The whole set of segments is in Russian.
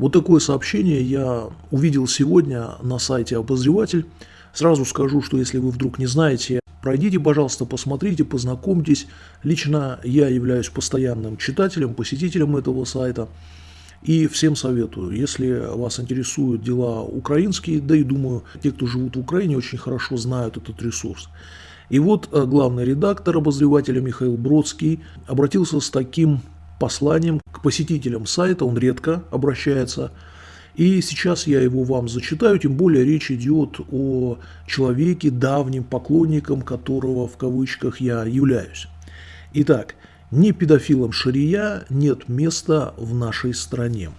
Вот такое сообщение я увидел сегодня на сайте «Обозреватель». Сразу скажу, что если вы вдруг не знаете, пройдите, пожалуйста, посмотрите, познакомьтесь. Лично я являюсь постоянным читателем, посетителем этого сайта. И всем советую, если вас интересуют дела украинские, да и думаю, те, кто живут в Украине, очень хорошо знают этот ресурс. И вот э, главный редактор обозревателя Михаил Бродский обратился с таким посланием к посетителям сайта, он редко обращается, и сейчас я его вам зачитаю, тем более речь идет о человеке, давним поклонником которого в кавычках я являюсь. Итак, ни педофилам шария нет места в нашей стране.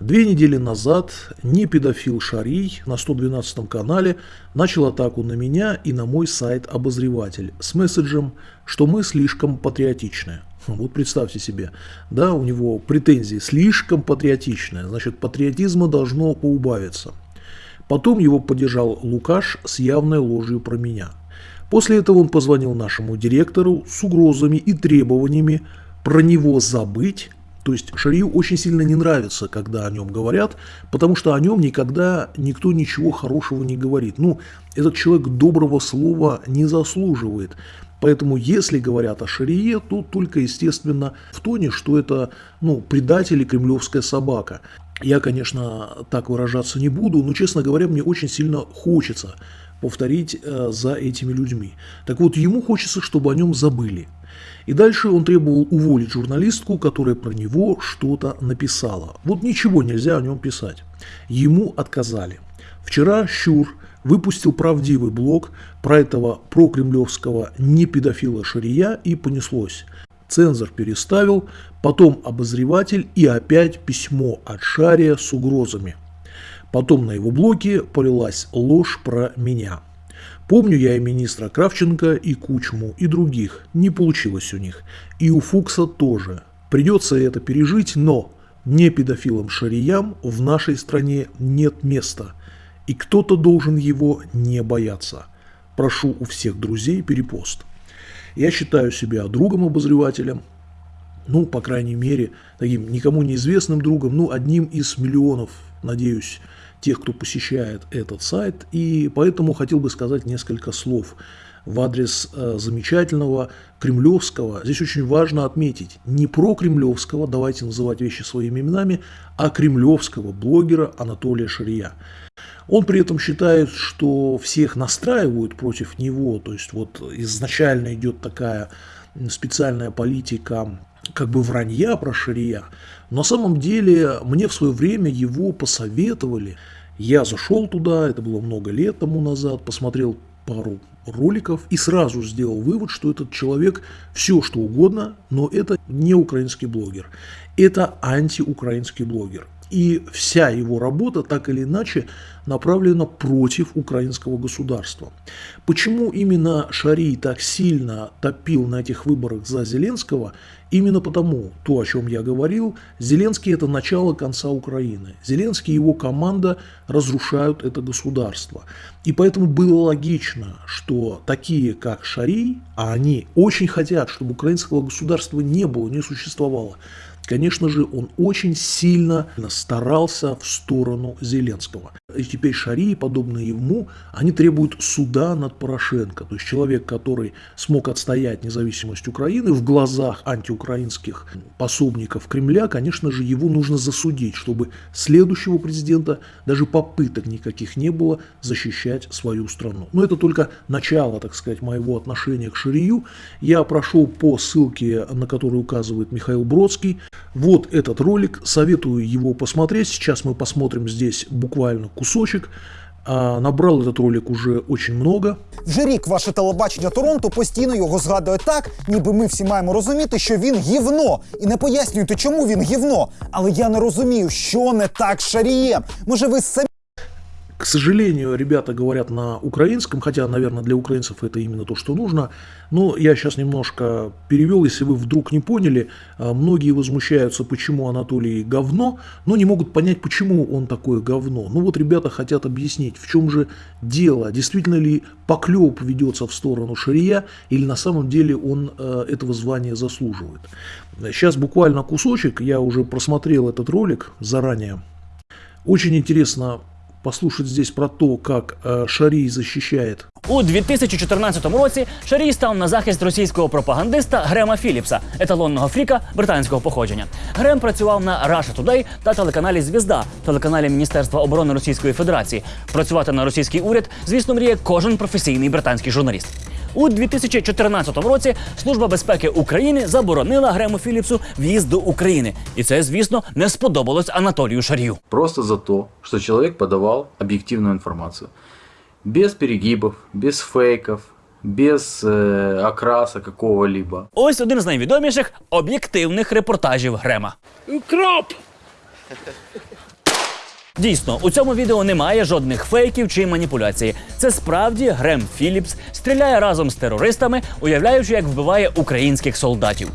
Две недели назад не педофил Шарий на 112 канале начал атаку на меня и на мой сайт «Обозреватель» с месседжем, что мы слишком патриотичны. Вот представьте себе, да, у него претензии слишком патриотичные, значит патриотизма должно поубавиться. Потом его поддержал Лукаш с явной ложью про меня. После этого он позвонил нашему директору с угрозами и требованиями про него забыть то есть Шарию очень сильно не нравится, когда о нем говорят, потому что о нем никогда никто ничего хорошего не говорит. Ну, этот человек доброго слова не заслуживает. Поэтому, если говорят о Шарие, то только, естественно, в тоне, что это ну, предатель и кремлевская собака. Я, конечно, так выражаться не буду, но, честно говоря, мне очень сильно хочется повторить э, за этими людьми. Так вот, ему хочется, чтобы о нем забыли. И дальше он требовал уволить журналистку, которая про него что-то написала. Вот ничего нельзя о нем писать. Ему отказали. Вчера Щур выпустил правдивый блог про этого прокремлевского непедофила Шария и понеслось. Цензор переставил, потом обозреватель и опять письмо от Шария с угрозами. Потом на его блоке полилась ложь про меня. Помню я и министра Кравченко, и Кучму, и других. Не получилось у них. И у Фукса тоже. Придется это пережить, но не педофилам-шариям в нашей стране нет места. И кто-то должен его не бояться. Прошу у всех друзей перепост. Я считаю себя другом-обозревателем, ну, по крайней мере, таким никому неизвестным другом, ну, одним из миллионов, надеюсь, тех, кто посещает этот сайт, и поэтому хотел бы сказать несколько слов в адрес э, замечательного кремлевского, здесь очень важно отметить, не про кремлевского, давайте называть вещи своими именами, а кремлевского блогера Анатолия Шария. Он при этом считает, что всех настраивают против него, то есть вот изначально идет такая специальная политика как бы вранья про Шария. Но на самом деле мне в свое время его посоветовали. Я зашел туда, это было много лет тому назад, посмотрел пару роликов и сразу сделал вывод, что этот человек все что угодно, но это не украинский блогер. Это антиукраинский блогер и вся его работа так или иначе направлена против украинского государства. Почему именно Шарий так сильно топил на этих выборах за Зеленского? Именно потому, то, о чем я говорил, Зеленский – это начало конца Украины. Зеленский и его команда разрушают это государство. И поэтому было логично, что такие, как Шарий, а они очень хотят, чтобы украинского государства не было, не существовало, Конечно же, он очень сильно старался в сторону Зеленского. И теперь Шарии, подобные ему, они требуют суда над Порошенко. То есть человек, который смог отстоять независимость Украины в глазах антиукраинских пособников Кремля, конечно же, его нужно засудить, чтобы следующего президента даже попыток никаких не было защищать свою страну. Но это только начало, так сказать, моего отношения к Шарию. Я прошел по ссылке, на которую указывает Михаил Бродский. Вот этот ролик, советую его посмотреть. Сейчас мы посмотрим здесь буквально кусочек. Набрал этот ролик уже очень много. Вже рік ваше телебачення Торонто постійно його згадує так, ніби ми всі маємо розуміти, що він гівно. І не пояснюєте, чому він гівно. Але я не розумію, що не так з шарієм. Може, ви самі К сожалению, ребята говорят на украинском, хотя, наверное, для украинцев это именно то, что нужно. Но я сейчас немножко перевел, если вы вдруг не поняли. А, многие возмущаются, почему Анатолий говно, но не могут понять, почему он такое говно. Ну вот ребята хотят объяснить, в чем же дело. Действительно ли поклеп ведется в сторону Шария, или на самом деле он э, этого звания заслуживает. Сейчас буквально кусочек, я уже просмотрел этот ролик заранее Очень интересно послушать здесь про то, как э, Шарий защищает У 2014 році Шарій став на захист російського пропагандиста Грема Філіпса, еталонного фріка британського походження. Грем працював на Russia Today та телеканалі Звізда, телеканалі Міністерства оборони Російської Федерації. Працювати на російський уряд, звісно, мріє кожен професійний британський журналіст. У 2014 році Служба безпеки України заборонила Грему Філіпсу в'їзд до України, і це, звісно, не сподобалось Анатолію Шарію. Просто за то, что человек подавал объективную информацию. Без перегибов, без фейков, без э, окраса какого-либо. Ось один з найвідоміших об'єктивних репортажів Грема. Кроп! Дійсно, у цьому відео немає жодних фейків чи маніпуляцій. Це справді Грем Філіпс стріляє разом з терористами, уявляючи, як вбиває українських солдатів.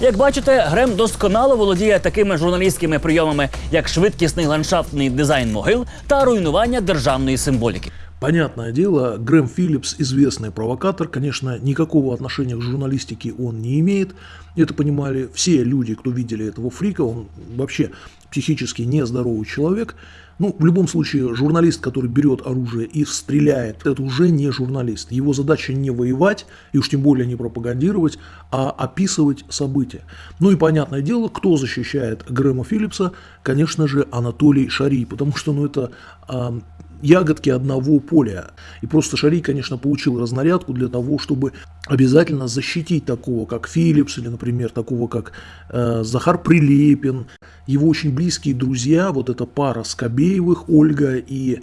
Як бачите, Грем досконало володіє такими журналістськими прийомами, як швидкісний ландшафтний дизайн могил та руйнування державної символіки. Понятное дело, Грэм Филлипс известный провокатор, конечно, никакого отношения к журналистике он не имеет. Это понимали все люди, кто видели этого фрика, он вообще психически нездоровый человек. Ну, в любом случае, журналист, который берет оружие и стреляет, это уже не журналист. Его задача не воевать, и уж тем более не пропагандировать, а описывать события. Ну и понятное дело, кто защищает Грэма Филлипса, конечно же, Анатолий Шарий, потому что, ну, это ягодки одного поля. И просто Шарий, конечно, получил разнарядку для того, чтобы обязательно защитить такого, как Филлипс, или, например, такого, как э, Захар Прилепин. Его очень близкие друзья, вот эта пара Скобеевых, Ольга и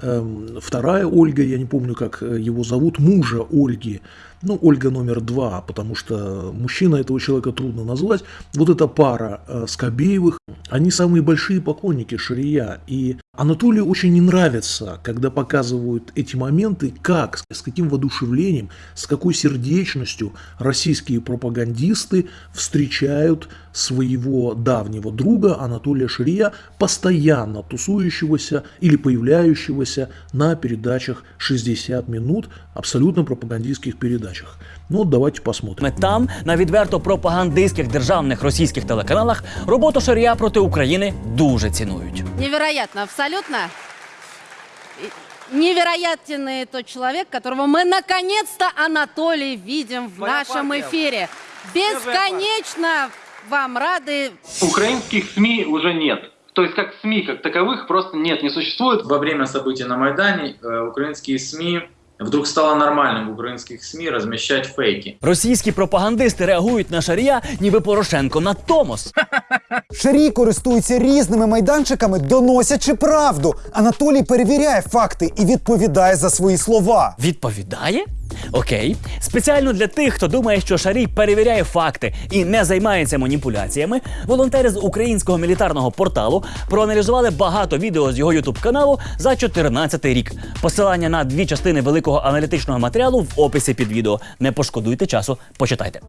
эм, вторая Ольга, я не помню, как э, его зовут, мужа Ольги, ну, Ольга номер два, потому что мужчина этого человека трудно назвать. Вот эта пара э, Скобеевых, они самые большие поклонники Шария. И Анатолию очень не нравится, когда показывают эти моменты, как, с каким воодушевлением, с какой сердечностью российские пропагандисты встречают своего давнего друга Анатолия Шария, постоянно тусующегося или появляющегося на передачах 60 минут, абсолютно пропагандистских передачах. Ну, вот давайте посмотрим. Ми там, на відверто пропагандистських державних російських телеканалах, роботу Шарія проти України дуже цінують. Невероятно, абсолютно. И Невероятный тот человек, которого мы наконец-то, Анатолий, видим в нашем эфире. Бесконечно вам рады. Украинских СМИ уже нет. То есть как СМИ как таковых просто нет, не существует. Во время событий на Майдане э, украинские СМИ вдруг стало нормальным в украинских СМИ размещать фейки. Російські пропагандисти реагують на Шарія, ніби Порошенко на Томос. Шарій користується різними майданчиками, доносячи правду. Анатолій перевіряє факти і відповідає за свої слова. Відповідає? Окей. Спеціально для тих, хто думає, що Шарій перевіряє факти і не займається маніпуляціями, волонтери з українського мілітарного порталу проаналізували багато відео з його ютуб каналу за 14 рік. Посилання на дві частини великого аналітичного матеріалу в описі під відео. Не пошкодуйте часу, почитайте.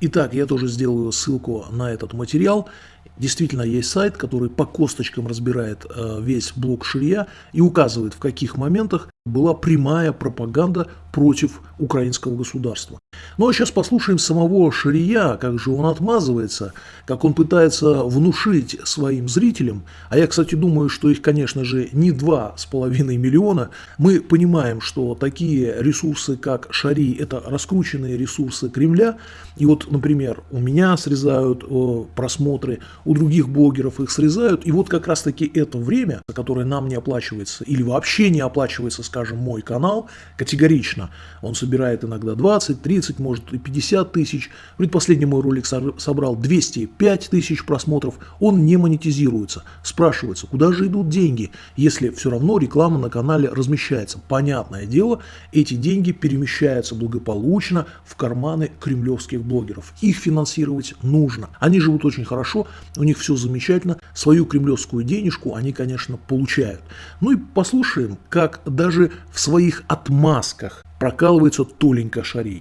Итак, я тоже сделаю ссылку на этот материал. Действительно, есть сайт, который по косточкам разбирает э, весь блок Ширия и указывает, в каких моментах была прямая пропаганда против украинского государства. Ну а сейчас послушаем самого Ширия, как же он отмазывается, как он пытается внушить своим зрителям, а я, кстати, думаю, что их, конечно же, не два с половиной миллиона. Мы понимаем, что такие ресурсы, как Шари, это раскрученные ресурсы Кремля, и вот, например, у меня срезают э, просмотры, у других блогеров их срезают, и вот как раз-таки это время, которое нам не оплачивается, или вообще не оплачивается, скажем, мой канал, категорично, он собирает иногда 20, 30, может и 50 тысяч, предпоследний мой ролик собрал 205 тысяч просмотров, он не монетизируется. Спрашивается, куда же идут деньги, если все равно реклама на канале размещается. Понятное дело, эти деньги перемещаются благополучно в карманы кремлевских блогеров. Их финансировать нужно. Они живут очень хорошо, у них все замечательно, свою кремлевскую денежку они, конечно, получают. Ну и послушаем, как даже в своих отмазках прокалывается Толенька Шарий.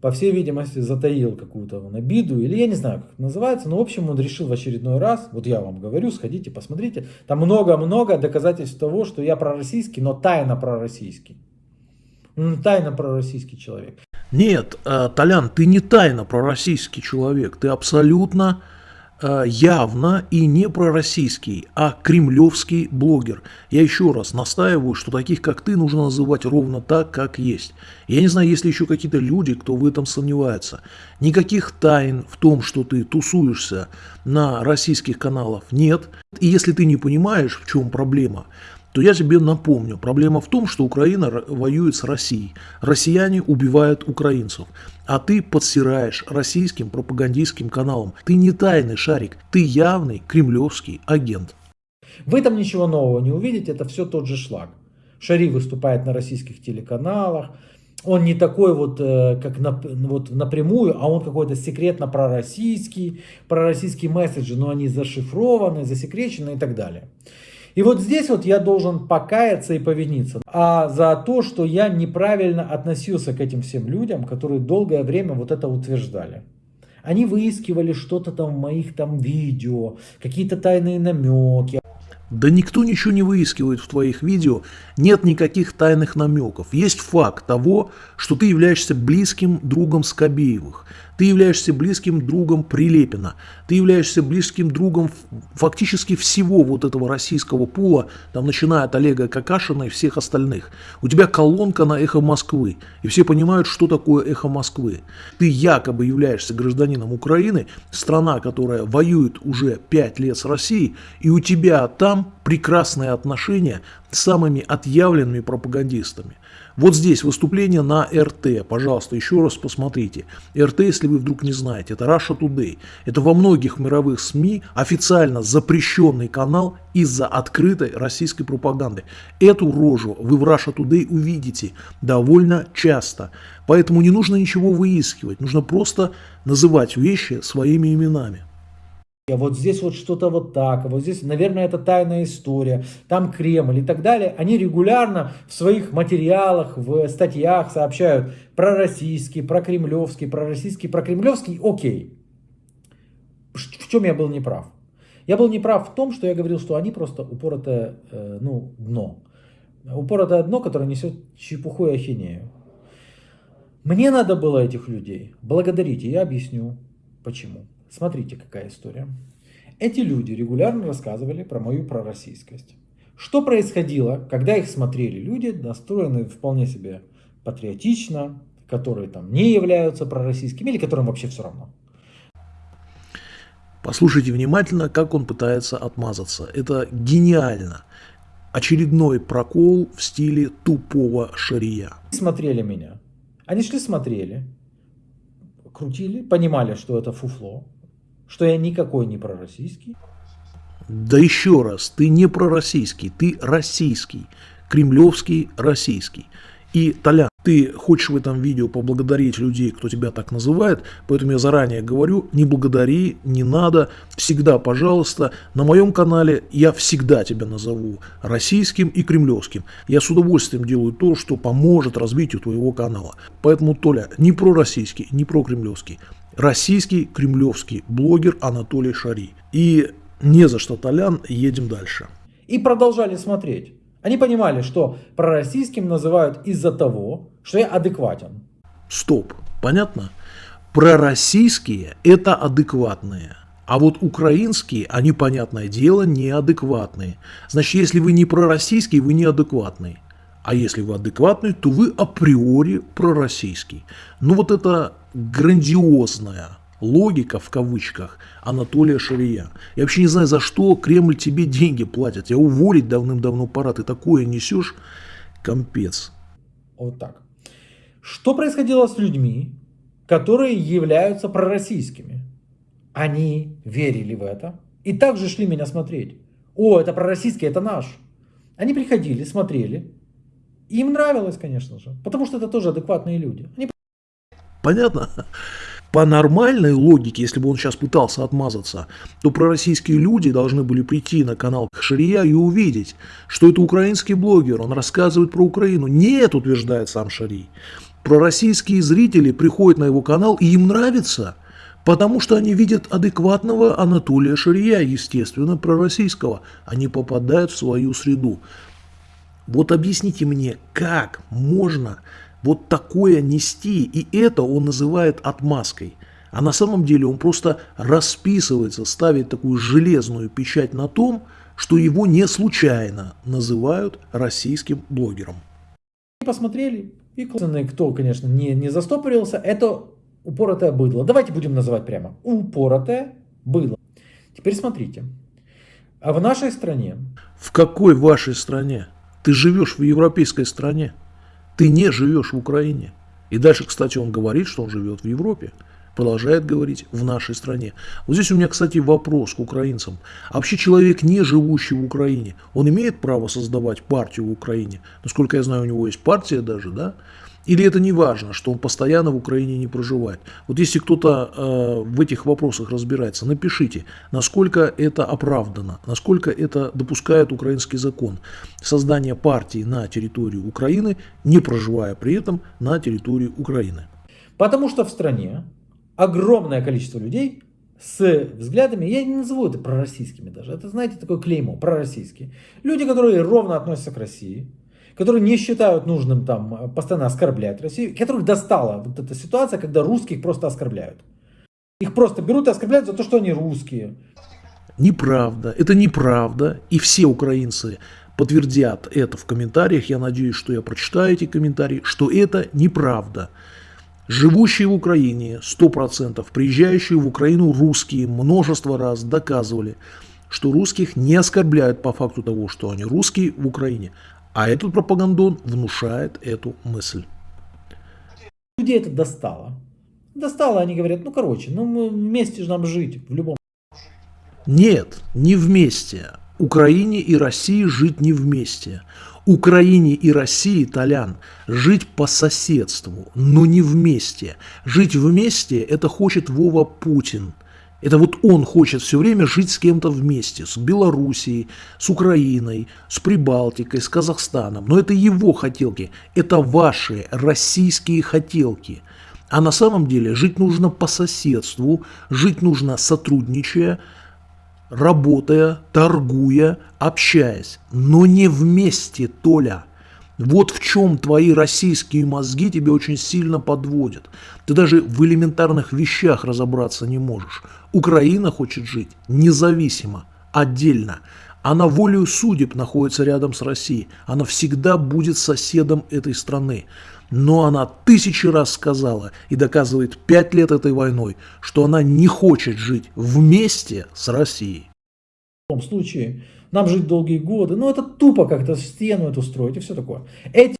по всей видимости, затаил какую-то он обиду, или я не знаю, как это называется, но, в общем, он решил в очередной раз, вот я вам говорю, сходите, посмотрите, там много-много доказательств того, что я пророссийский, но тайно пророссийский. Ну, Тайно пророссийский человек. Нет, э, Толян, ты не тайно пророссийский человек, ты абсолютно явно и не пророссийский, а кремлевский блогер. Я еще раз настаиваю, что таких, как ты, нужно называть ровно так, как есть. Я не знаю, есть ли еще какие-то люди, кто в этом сомневается. Никаких тайн в том, что ты тусуешься на российских каналах, нет. И если ты не понимаешь, в чем проблема, то я тебе напомню, проблема в том, что Украина воюет с Россией. Россияне убивают украинцев, а ты подсираешь российским пропагандистским каналам. Ты не тайный шарик, ты явный кремлевский агент. В этом ничего нового не увидите, это все тот же шлак. Шари выступает на российских телеканалах, он не такой вот, э, как на, вот напрямую, а он какой-то секретно пророссийский, пророссийские месседжи, но они зашифрованы, засекречены и так далее. И вот здесь вот я должен покаяться и повиниться а за то, что я неправильно относился к этим всем людям, которые долгое время вот это утверждали. Они выискивали что-то там в моих там видео, какие-то тайные намеки. Да никто ничего не выискивает в твоих видео, нет никаких тайных намеков. Есть факт того, что ты являешься близким другом Скобеевых. Ты являешься близким другом Прилепина. Ты являешься близким другом фактически всего вот этого российского пула, там, начиная от Олега Какашина и всех остальных. У тебя колонка на «Эхо Москвы», и все понимают, что такое «Эхо Москвы». Ты якобы являешься гражданином Украины, страна, которая воюет уже пять лет с Россией, и у тебя там прекрасные отношения с самыми отъявленными пропагандистами. Вот здесь выступление на РТ. Пожалуйста, еще раз посмотрите. РТ, если вы вдруг не знаете, это Russia Today. Это во многих мировых СМИ официально запрещенный канал из-за открытой российской пропаганды. Эту рожу вы в Russia Today увидите довольно часто. Поэтому не нужно ничего выискивать. Нужно просто называть вещи своими именами а вот здесь вот что-то вот так, а вот здесь, наверное, это тайная история, там Кремль и так далее, они регулярно в своих материалах, в статьях сообщают про российский, про кремлевский, про российский, про кремлевский, окей. В чем я был неправ? Я был неправ в том, что я говорил, что они просто упоротое э, ну, дно. Упоротое дно, которое несет чепуху и ахинею. Мне надо было этих людей благодарить, и я объясню почему. Смотрите, какая история. Эти люди регулярно рассказывали про мою пророссийскость. Что происходило, когда их смотрели люди, настроенные вполне себе патриотично, которые там не являются пророссийскими или которым вообще все равно. Послушайте внимательно, как он пытается отмазаться. Это гениально. Очередной прокол в стиле тупого шария. Смотрели меня. Они шли смотрели, крутили, понимали, что это фуфло, что я никакой не пророссийский. Да еще раз, ты не пророссийский, ты российский, кремлевский российский. И, Толя, ты хочешь в этом видео поблагодарить людей, кто тебя так называет, поэтому я заранее говорю, не благодари, не надо, всегда, пожалуйста, на моем канале я всегда тебя назову российским и кремлевским. Я с удовольствием делаю то, что поможет развитию твоего канала. Поэтому, Толя, не про российский, не про кремлевский российский кремлевский блогер Анатолий Шари. И не за что, Толян, едем дальше. И продолжали смотреть. Они понимали, что пророссийским называют из-за того, что я адекватен. Стоп, понятно? Пророссийские – это адекватные. А вот украинские, они, понятное дело, неадекватные. Значит, если вы не пророссийский, вы неадекватный. А если вы адекватный, то вы априори пророссийский. Ну вот это грандиозная логика, в кавычках, Анатолия Шария. Я вообще не знаю, за что Кремль тебе деньги платит. Я уволить давным-давно пора. Ты такое несешь, компец. Вот так. Что происходило с людьми, которые являются пророссийскими? Они верили в это и также шли меня смотреть. О, это пророссийский, это наш. Они приходили, смотрели. Им нравилось, конечно же, потому что это тоже адекватные люди. Они Понятно? По нормальной логике, если бы он сейчас пытался отмазаться, то пророссийские люди должны были прийти на канал Шария и увидеть, что это украинский блогер, он рассказывает про Украину. Нет, утверждает сам Шарий. Пророссийские зрители приходят на его канал и им нравится, потому что они видят адекватного Анатолия Шария, естественно, пророссийского. Они попадают в свою среду. Вот объясните мне, как можно вот такое нести, и это он называет отмазкой. А на самом деле он просто расписывается, ставит такую железную печать на том, что его не случайно называют российским блогером. посмотрели. И кто, конечно, не, не застопорился, это упоротое быдло. Давайте будем называть прямо. Упоротое быдло. Теперь смотрите. А в нашей стране... В какой вашей стране? Ты живешь в европейской стране. Ты не живешь в Украине. И дальше, кстати, он говорит, что он живет в Европе. Продолжает говорить в нашей стране. Вот здесь у меня, кстати, вопрос к украинцам. А вообще человек, не живущий в Украине, он имеет право создавать партию в Украине? Насколько я знаю, у него есть партия даже, да? Или это не важно, что он постоянно в Украине не проживает? Вот если кто-то э, в этих вопросах разбирается, напишите, насколько это оправдано, насколько это допускает украинский закон. Создание партии на территории Украины, не проживая при этом на территории Украины. Потому что в стране огромное количество людей с взглядами, я не назову это пророссийскими даже, это, знаете, такое клеймо, пророссийские. Люди, которые ровно относятся к России, которые не считают нужным там постоянно оскорблять Россию, которых достала вот эта ситуация, когда русских просто оскорбляют. Их просто берут и оскорбляют за то, что они русские. Неправда, это неправда, и все украинцы подтвердят это в комментариях, я надеюсь, что я прочитаю эти комментарии, что это неправда. Живущие в Украине, 100%, приезжающие в Украину русские множество раз доказывали, что русских не оскорбляют по факту того, что они русские в Украине. А этот пропагандон внушает эту мысль. Людей это достало. Достало, они говорят, ну короче, ну мы вместе же нам жить в любом Нет, не вместе. Украине и России жить не вместе. Украине и России, Толян, жить по соседству, но не вместе. Жить вместе – это хочет Вова Путин. Это вот он хочет все время жить с кем-то вместе, с Белоруссией, с Украиной, с Прибалтикой, с Казахстаном. Но это его хотелки, это ваши российские хотелки. А на самом деле жить нужно по соседству, жить нужно сотрудничая, работая, торгуя, общаясь, но не вместе, Толя. Вот в чем твои российские мозги тебе очень сильно подводят. Ты даже в элементарных вещах разобраться не можешь. Украина хочет жить независимо, отдельно. Она волею судеб находится рядом с Россией. Она всегда будет соседом этой страны. Но она тысячи раз сказала и доказывает пять лет этой войной, что она не хочет жить вместе с Россией. В любом случае, нам жить долгие годы, ну это тупо как-то стену эту строить и все такое. Эти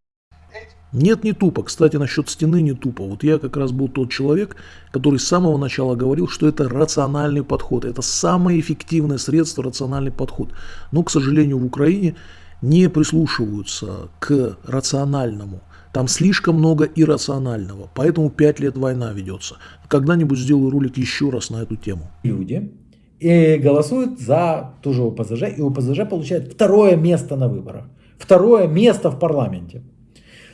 нет, не тупо. Кстати, насчет стены не тупо. Вот я как раз был тот человек, который с самого начала говорил, что это рациональный подход. Это самое эффективное средство, рациональный подход. Но, к сожалению, в Украине не прислушиваются к рациональному. Там слишком много иррационального. Поэтому пять лет война ведется. Когда-нибудь сделаю ролик еще раз на эту тему. люди и голосуют за ту же ОПЗЖ, и ОПЗЖ получает второе место на выборах. Второе место в парламенте.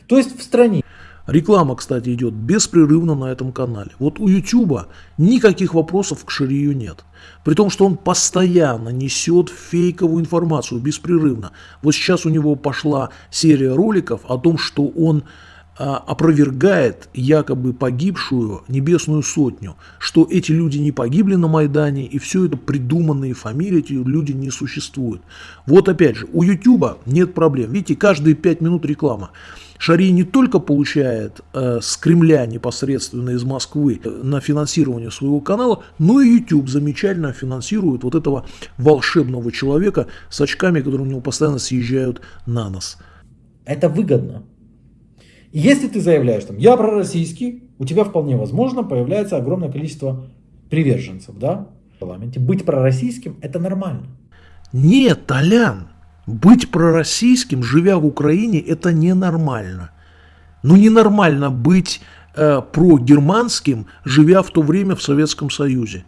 То есть в стране. Реклама, кстати, идет беспрерывно на этом канале. Вот у YouTube никаких вопросов к Шарию нет. При том, что он постоянно несет фейковую информацию, беспрерывно. Вот сейчас у него пошла серия роликов о том, что он опровергает якобы погибшую небесную сотню, что эти люди не погибли на Майдане, и все это придуманные фамилии, эти люди не существуют. Вот опять же, у YouTube нет проблем. Видите, каждые пять минут реклама. Шари не только получает э, с Кремля непосредственно из Москвы э, на финансирование своего канала, но и YouTube замечательно финансирует вот этого волшебного человека с очками, которые у него постоянно съезжают на нос. Это выгодно. Если ты заявляешь, там, я пророссийский, у тебя вполне возможно появляется огромное количество приверженцев, да, в парламенте. Быть пророссийским – это нормально. Нет, Толян, быть пророссийским, живя в Украине, это ненормально. Ну, ненормально быть э, прогерманским, живя в то время в Советском Союзе.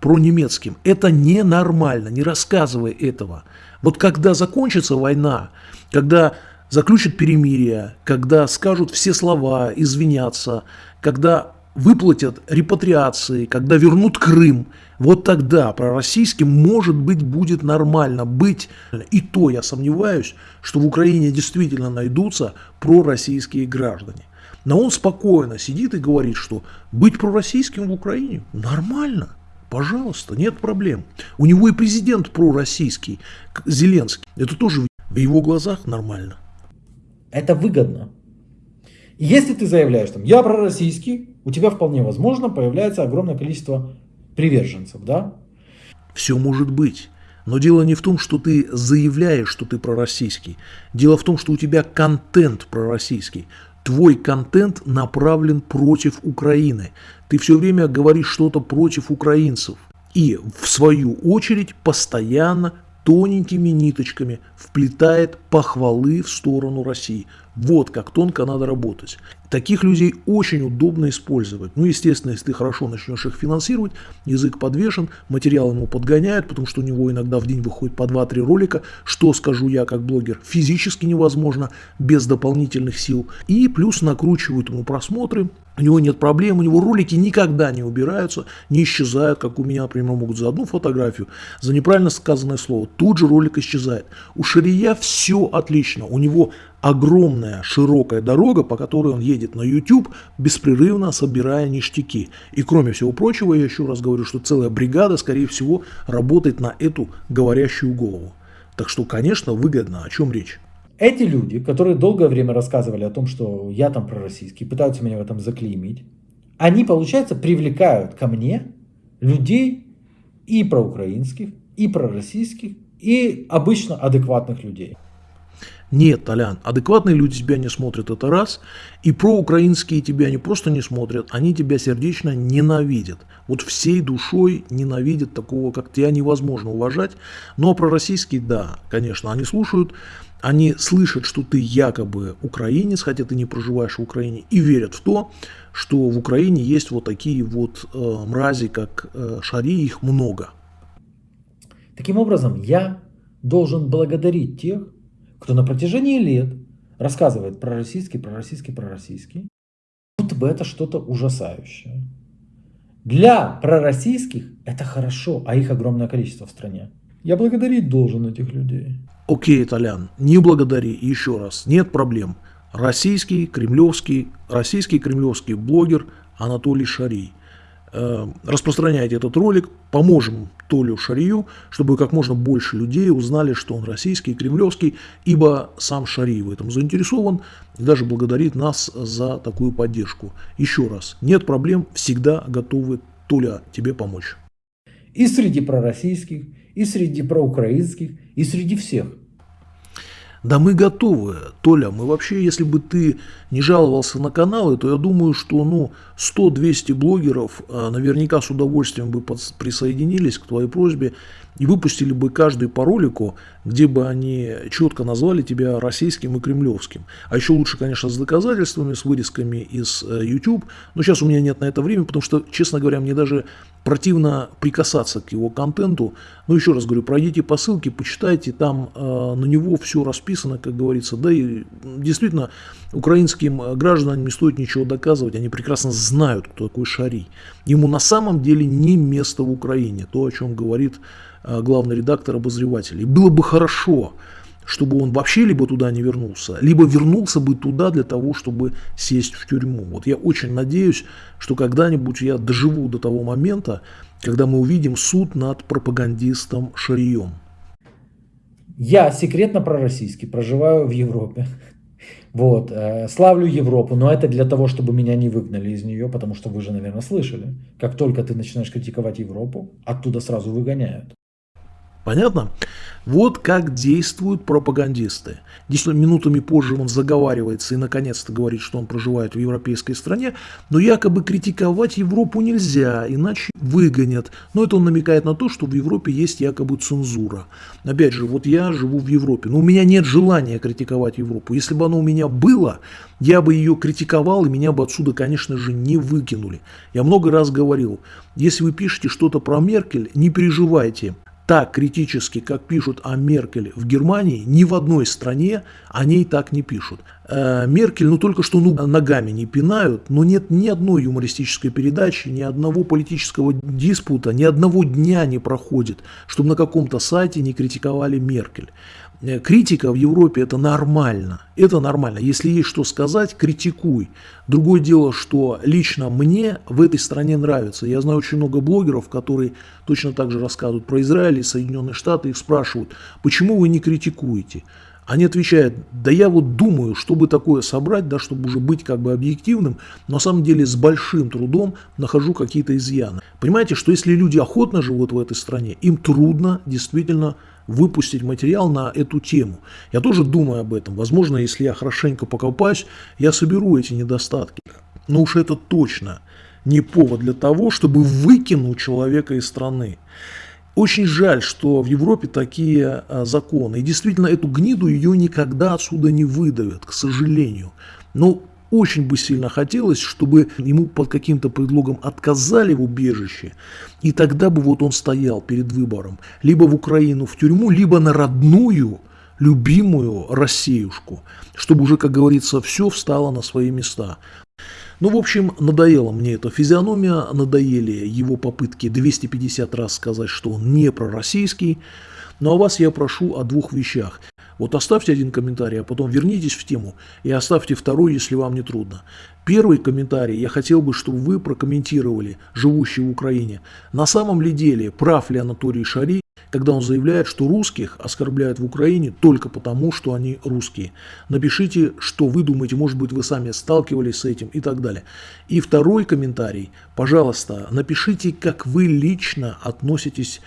Про-немецким. Это ненормально, не рассказывай этого. Вот когда закончится война, когда заключат перемирие, когда скажут все слова, извинятся, когда выплатят репатриации, когда вернут Крым, вот тогда пророссийским, может быть, будет нормально быть. И то я сомневаюсь, что в Украине действительно найдутся пророссийские граждане. Но он спокойно сидит и говорит, что быть пророссийским в Украине нормально. Пожалуйста, нет проблем. У него и президент пророссийский, Зеленский. Это тоже в его глазах нормально. Это выгодно. Если ты заявляешь, там, я пророссийский, у тебя вполне возможно появляется огромное количество приверженцев, да? Все может быть. Но дело не в том, что ты заявляешь, что ты пророссийский. Дело в том, что у тебя контент пророссийский. Твой контент направлен против Украины. Ты все время говоришь что-то против украинцев. И в свою очередь постоянно тоненькими ниточками вплетает похвалы в сторону России. Вот как тонко надо работать. Таких людей очень удобно использовать. Ну, естественно, если ты хорошо начнешь их финансировать, язык подвешен, материал ему подгоняют, потому что у него иногда в день выходит по 2-3 ролика, что скажу я как блогер, физически невозможно без дополнительных сил. И плюс накручивают ему просмотры, у него нет проблем, у него ролики никогда не убираются, не исчезают, как у меня, например, могут за одну фотографию, за неправильно сказанное слово, тут же ролик исчезает. У Шария все отлично, у него огромная широкая дорога, по которой он едет на YouTube, беспрерывно собирая ништяки. И кроме всего прочего, я еще раз говорю, что целая бригада, скорее всего, работает на эту говорящую голову. Так что, конечно, выгодно. О чем речь? Эти люди, которые долгое время рассказывали о том, что я там пророссийский, пытаются меня в этом заклеймить, они, получается, привлекают ко мне людей и проукраинских, и пророссийских, и обычно адекватных людей. Нет, Толян, адекватные люди тебя не смотрят, это раз. И проукраинские тебя не просто не смотрят, они тебя сердечно ненавидят. Вот всей душой ненавидят такого, как тебя невозможно уважать. Но пророссийские, да, конечно, они слушают, они слышат, что ты якобы украинец, хотя ты не проживаешь в Украине, и верят в то, что в Украине есть вот такие вот э, мрази, как э, Шари, их много. Таким образом, я должен благодарить тех, кто на протяжении лет рассказывает про российский, про российский, про российский, будто бы это что-то ужасающее. Для пророссийских это хорошо, а их огромное количество в стране. Я благодарить должен этих людей. Окей, Толян, не благодари, еще раз, нет проблем. Российский, кремлевский, российский кремлевский блогер Анатолий Шарий. Э, распространяйте этот ролик, поможем Толю Шарию, чтобы как можно больше людей узнали, что он российский, кремлевский, ибо сам Шарий в этом заинтересован и даже благодарит нас за такую поддержку. Еще раз, нет проблем, всегда готовы, Толя, тебе помочь. И среди пророссийских, и среди проукраинских, и среди всех. Да мы готовы, Толя, мы вообще, если бы ты не жаловался на каналы, то я думаю, что ну 100-200 блогеров а, наверняка с удовольствием бы присоединились к твоей просьбе и выпустили бы каждый по ролику, где бы они четко назвали тебя российским и кремлевским. А еще лучше, конечно, с доказательствами, с вырезками из э, YouTube. Но сейчас у меня нет на это времени, потому что, честно говоря, мне даже противно прикасаться к его контенту. Но еще раз говорю, пройдите по ссылке, почитайте, там э, на него все расписано, как говорится. Да и действительно, украинским э, гражданам не стоит ничего доказывать, они прекрасно знают, кто такой Шарий. Ему на самом деле не место в Украине, то, о чем говорит главный редактор обозреватель. И было бы хорошо, чтобы он вообще либо туда не вернулся, либо вернулся бы туда для того, чтобы сесть в тюрьму. Вот я очень надеюсь, что когда-нибудь я доживу до того момента, когда мы увидим суд над пропагандистом Шарием. Я секретно пророссийский, проживаю в Европе. Вот, э, славлю Европу, но это для того, чтобы меня не выгнали из нее, потому что вы же, наверное, слышали. Как только ты начинаешь критиковать Европу, оттуда сразу выгоняют. Понятно? Вот как действуют пропагандисты. Действительно, минутами позже он заговаривается и наконец-то говорит, что он проживает в европейской стране, но якобы критиковать Европу нельзя, иначе выгонят. Но это он намекает на то, что в Европе есть якобы цензура. Опять же, вот я живу в Европе, но у меня нет желания критиковать Европу. Если бы оно у меня было, я бы ее критиковал, и меня бы отсюда, конечно же, не выкинули. Я много раз говорил, если вы пишете что-то про Меркель, не переживайте, так критически, как пишут о Меркель в Германии, ни в одной стране о ней так не пишут. э, Меркель, ну только что ну, ногами не пинают, но нет ни одной юмористической передачи, ни одного политического диспута, ни одного дня не проходит, чтобы на каком-то сайте не критиковали Меркель. Э, критика в Европе это нормально. Это нормально. Если есть что сказать, критикуй. Другое дело, что лично мне в этой стране нравится. Я знаю очень много блогеров, которые точно так же рассказывают про Израиль и Соединенные Штаты. Их спрашивают, почему вы не критикуете? Они отвечают, да я вот думаю, чтобы такое собрать, да, чтобы уже быть как бы объективным, но на самом деле с большим трудом нахожу какие-то изъяны. Понимаете, что если люди охотно живут в этой стране, им трудно действительно выпустить материал на эту тему. Я тоже думаю об этом. Возможно, если я хорошенько покопаюсь, я соберу эти недостатки. Но уж это точно не повод для того, чтобы выкинуть человека из страны. Очень жаль, что в Европе такие а, законы. И действительно, эту гниду ее никогда отсюда не выдавят, к сожалению. Но очень бы сильно хотелось, чтобы ему под каким-то предлогом отказали в убежище, и тогда бы вот он стоял перед выбором. Либо в Украину в тюрьму, либо на родную, любимую Россиюшку, чтобы уже, как говорится, все встало на свои места. Ну, в общем, надоела мне эта физиономия, надоели его попытки 250 раз сказать, что он не пророссийский. Ну а вас я прошу о двух вещах. Вот оставьте один комментарий, а потом вернитесь в тему и оставьте второй, если вам не трудно. Первый комментарий я хотел бы, чтобы вы прокомментировали, живущие в Украине. На самом ли деле прав ли Анатолий Шари, когда он заявляет, что русских оскорбляют в Украине только потому, что они русские. Напишите, что вы думаете, может быть, вы сами сталкивались с этим и так далее. И второй комментарий, пожалуйста, напишите, как вы лично относитесь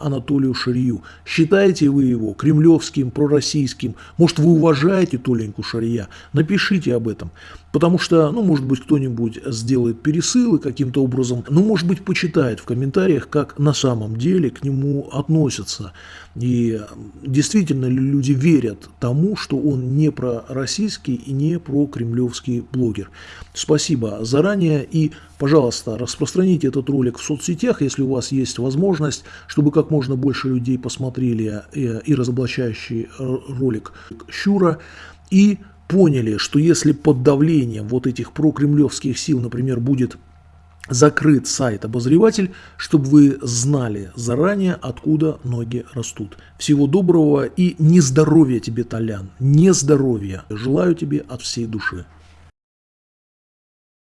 Анатолию Шарию. Считаете вы его кремлевским, пророссийским? Может, вы уважаете Толеньку Шария? Напишите об этом. Потому что, ну, может быть, кто-нибудь сделает пересылы каким-то образом, ну, может быть, почитает в комментариях, как на самом деле к нему относятся. И действительно ли люди верят тому, что он не про российский и не про кремлевский блогер. Спасибо заранее и, пожалуйста, распространите этот ролик в соцсетях, если у вас есть возможность, чтобы как можно больше людей посмотрели э, и разоблачающий ролик Щура. И поняли, что если под давлением вот этих прокремлевских сил, например, будет закрыт сайт-обозреватель, чтобы вы знали заранее, откуда ноги растут. Всего доброго и не здоровья тебе, Толян, не здоровья. Желаю тебе от всей души.